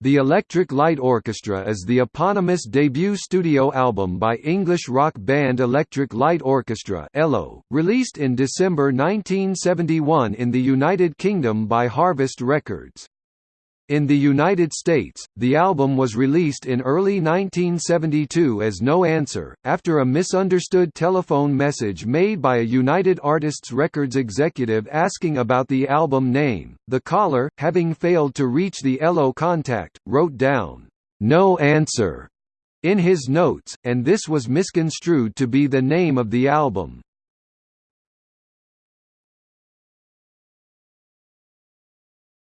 The Electric Light Orchestra is the eponymous debut studio album by English rock band Electric Light Orchestra ELO, released in December 1971 in the United Kingdom by Harvest Records. In the United States, the album was released in early 1972 as No Answer, after a misunderstood telephone message made by a United Artists Records executive asking about the album name. The caller, having failed to reach the ELO contact, wrote down, No Answer in his notes, and this was misconstrued to be the name of the album.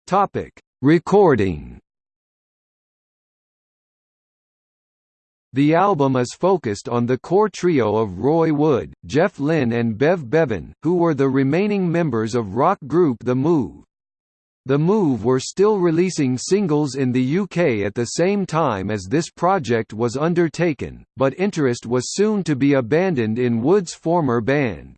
Topic Recording The album is focused on the core trio of Roy Wood, Jeff Lynne and Bev Bevan, who were the remaining members of rock group The Move. The Move were still releasing singles in the UK at the same time as this project was undertaken, but interest was soon to be abandoned in Wood's former band.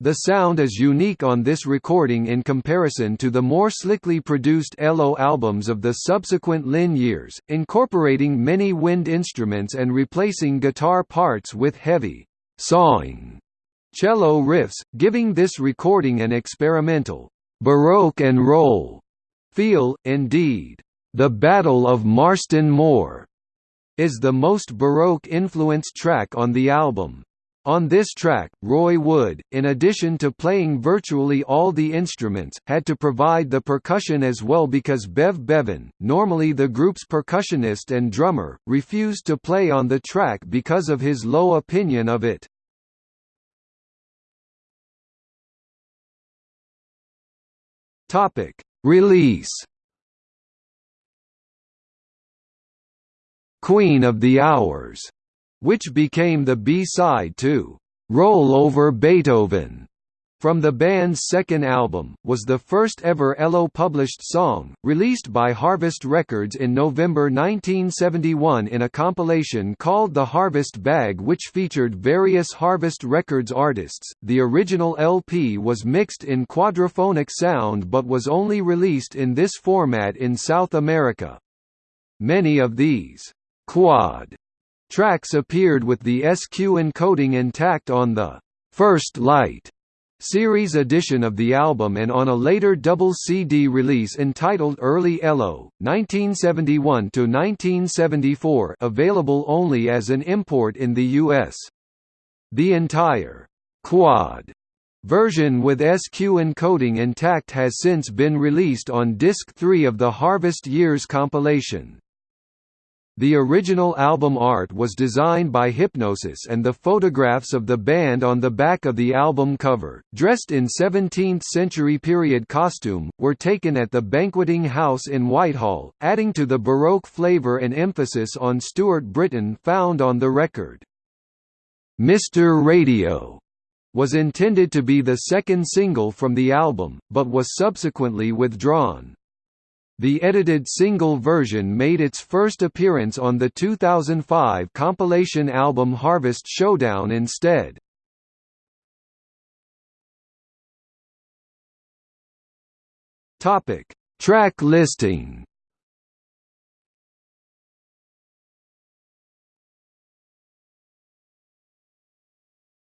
The sound is unique on this recording in comparison to the more slickly produced ELO albums of the subsequent Lynne years, incorporating many wind instruments and replacing guitar parts with heavy, sawing cello riffs, giving this recording an experimental, baroque and roll feel. Indeed, The Battle of Marston Moor is the most baroque influenced track on the album. On this track, Roy Wood, in addition to playing virtually all the instruments, had to provide the percussion as well because Bev Bevan, normally the group's percussionist and drummer, refused to play on the track because of his low opinion of it. Release Queen of the Hours which became the B-side to "'Roll Over Beethoven' from the band's second album, was the first ever ELO published song, released by Harvest Records in November 1971 in a compilation called The Harvest Bag which featured various Harvest Records artists. The original LP was mixed in quadraphonic sound but was only released in this format in South America. Many of these quad Tracks appeared with the SQ encoding intact on the First Light series edition of the album and on a later double CD release entitled Early ELO, 1971–1974 available only as an import in the US. The entire «quad» version with SQ encoding intact has since been released on Disc 3 of the Harvest Years compilation. The original album art was designed by Hipgnosis and the photographs of the band on the back of the album cover, dressed in 17th-century period costume, were taken at the Banqueting House in Whitehall, adding to the Baroque flavour and emphasis on Stuart Britain found on the record. Mr. Radio was intended to be the second single from the album, but was subsequently withdrawn. The edited single version made its first appearance on the 2005 compilation album Harvest Showdown instead. Topic: Track listing.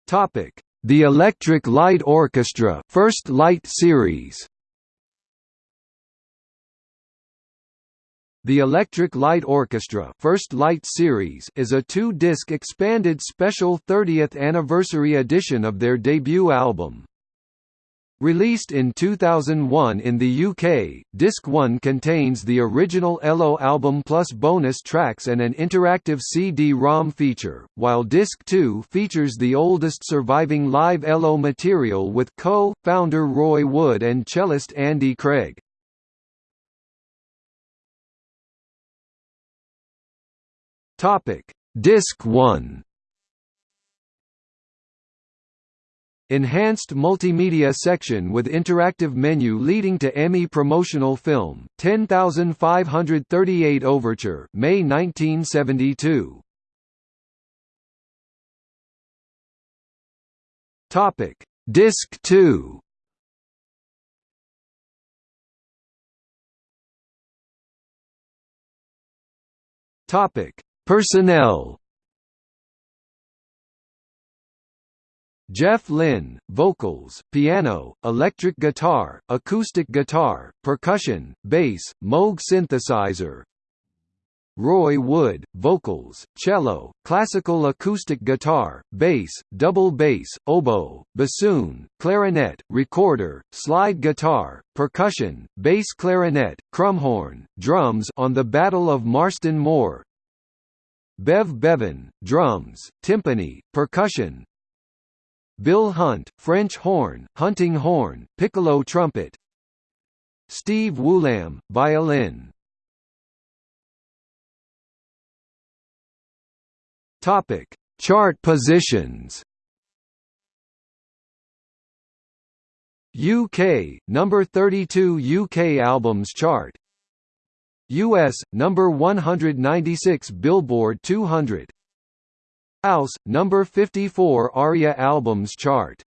Topic: The Electric Light Orchestra First Light Series. The Electric Light Orchestra First Light Series is a two-disc expanded special 30th anniversary edition of their debut album. Released in 2001 in the UK, Disc 1 contains the original ELO album plus bonus tracks and an interactive CD-ROM feature, while Disc 2 features the oldest surviving live ELO material with co-founder Roy Wood and cellist Andy Craig. Topic: Disc 1. Enhanced multimedia section with interactive menu leading to EMI promotional film. 10538 Overture May 1972 Topic. Disc 2 Topic: Personnel. Jeff Lynne, vocals, piano, electric guitar, acoustic guitar, percussion, bass, Moog synthesizer. Roy Wood, vocals, cello, classical acoustic guitar, bass, double bass, oboe, bassoon, clarinet, recorder, slide guitar, percussion, bass clarinet, crumhorn, drums on the Battle of Marston Moor. Bev Bevan, drums, timpani, percussion. Bill Hunt, French horn, hunting horn, piccolo trumpet. Steve Woolam, violin. Topic: Chart positions. UK number 32 UK albums chart. US number 196 Billboard 200. House number 54 ARIA albums chart.